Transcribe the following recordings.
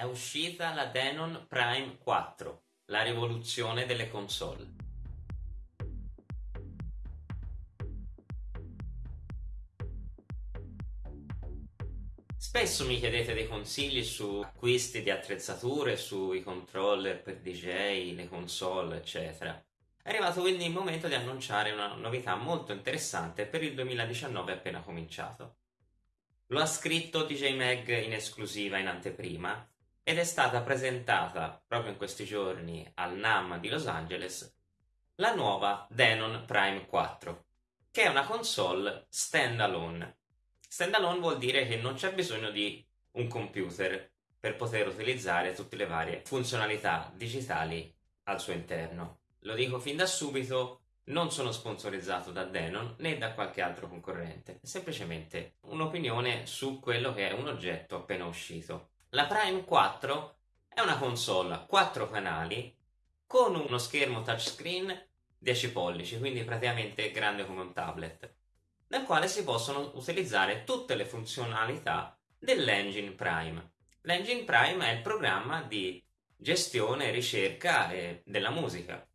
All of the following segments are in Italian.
è uscita la Denon Prime 4, la rivoluzione delle console. Spesso mi chiedete dei consigli su acquisti di attrezzature, sui controller per DJ, le console, eccetera. È arrivato quindi il momento di annunciare una novità molto interessante per il 2019 appena cominciato. Lo ha scritto DJ Mag in esclusiva in anteprima ed è stata presentata proprio in questi giorni al NAM di Los Angeles la nuova Denon Prime 4, che è una console standalone. Standalone vuol dire che non c'è bisogno di un computer per poter utilizzare tutte le varie funzionalità digitali al suo interno. Lo dico fin da subito, non sono sponsorizzato da Denon né da qualche altro concorrente, è semplicemente un'opinione su quello che è un oggetto appena uscito. La Prime 4 è una console a 4 canali con uno schermo touchscreen 10 pollici, quindi praticamente grande come un tablet, nel quale si possono utilizzare tutte le funzionalità dell'Engine Prime. L'Engine Prime è il programma di gestione e ricerca della musica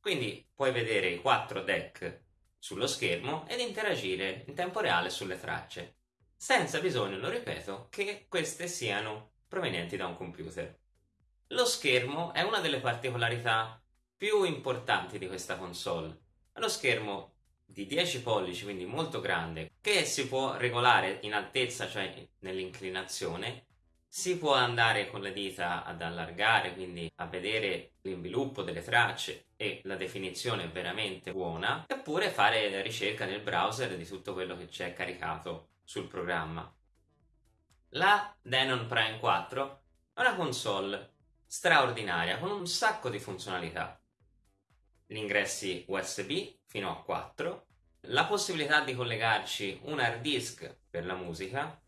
quindi puoi vedere i quattro deck sullo schermo ed interagire in tempo reale sulle tracce, senza bisogno, lo ripeto, che queste siano provenienti da un computer. Lo schermo è una delle particolarità più importanti di questa console. È uno schermo di 10 pollici, quindi molto grande, che si può regolare in altezza, cioè nell'inclinazione, si può andare con le dita ad allargare, quindi a vedere l'inviluppo delle tracce e la definizione veramente buona, eppure fare ricerca nel browser di tutto quello che c'è caricato sul programma. La Denon Prime 4 è una console straordinaria con un sacco di funzionalità. Gli ingressi USB fino a 4, la possibilità di collegarci un hard disk per la musica,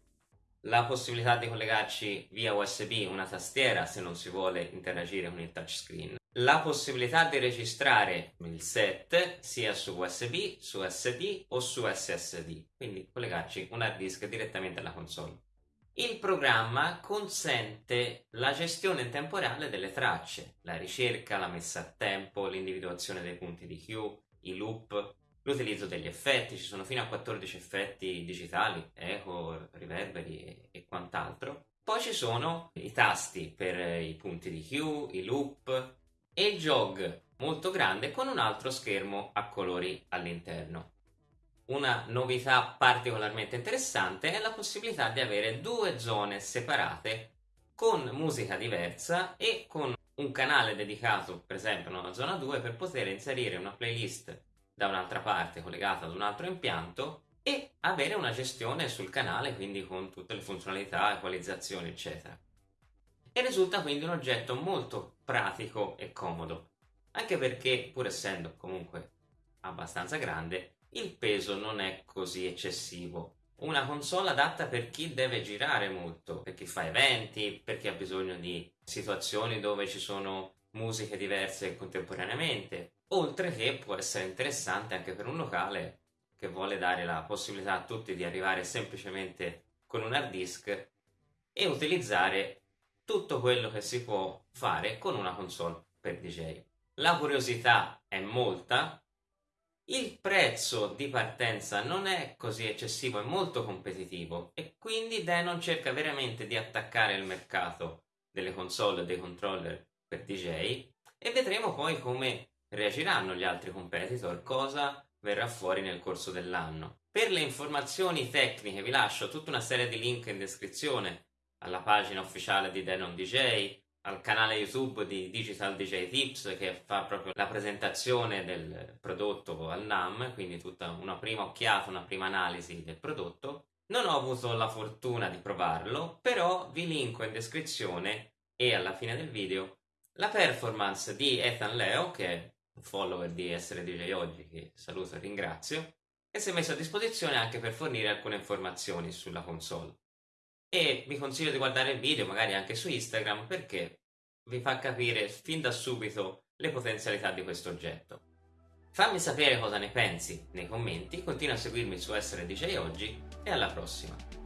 la possibilità di collegarci via USB una tastiera se non si vuole interagire con il touchscreen, la possibilità di registrare il set sia su USB, su SD o su SSD, quindi collegarci un hard disk direttamente alla console. Il programma consente la gestione in tempo reale delle tracce, la ricerca, la messa a tempo, l'individuazione dei punti di Q, i loop, l'utilizzo degli effetti, ci sono fino a 14 effetti digitali, eco, riverberi e, e quant'altro. Poi ci sono i tasti per i punti di Q, i loop e il jog molto grande con un altro schermo a colori all'interno. Una novità particolarmente interessante è la possibilità di avere due zone separate con musica diversa e con un canale dedicato per esempio nella zona 2 per poter inserire una playlist da un'altra parte collegata ad un altro impianto e avere una gestione sul canale, quindi con tutte le funzionalità, equalizzazioni, eccetera. E risulta quindi un oggetto molto pratico e comodo, anche perché, pur essendo comunque abbastanza grande, il peso non è così eccessivo. Una console adatta per chi deve girare molto, per chi fa eventi, per chi ha bisogno di situazioni dove ci sono musiche diverse contemporaneamente, oltre che può essere interessante anche per un locale che vuole dare la possibilità a tutti di arrivare semplicemente con un hard disk e utilizzare tutto quello che si può fare con una console per DJ. La curiosità è molta, il prezzo di partenza non è così eccessivo, è molto competitivo e quindi Denon cerca veramente di attaccare il mercato delle console e dei controller per DJ e vedremo poi come reagiranno gli altri competitor, cosa verrà fuori nel corso dell'anno. Per le informazioni tecniche vi lascio tutta una serie di link in descrizione alla pagina ufficiale di Denon DJ, al canale YouTube di Digital DJ Tips che fa proprio la presentazione del prodotto al NAM, quindi tutta una prima occhiata, una prima analisi del prodotto. Non ho avuto la fortuna di provarlo, però vi linko in descrizione e alla fine del video la performance di Ethan Leo, che è un follower di Essere DJ Oggi, che saluto e ringrazio, e si è messo a disposizione anche per fornire alcune informazioni sulla console. E vi consiglio di guardare il video, magari anche su Instagram, perché vi fa capire fin da subito le potenzialità di questo oggetto. Fammi sapere cosa ne pensi nei commenti, continua a seguirmi su Essere DJ Oggi e alla prossima!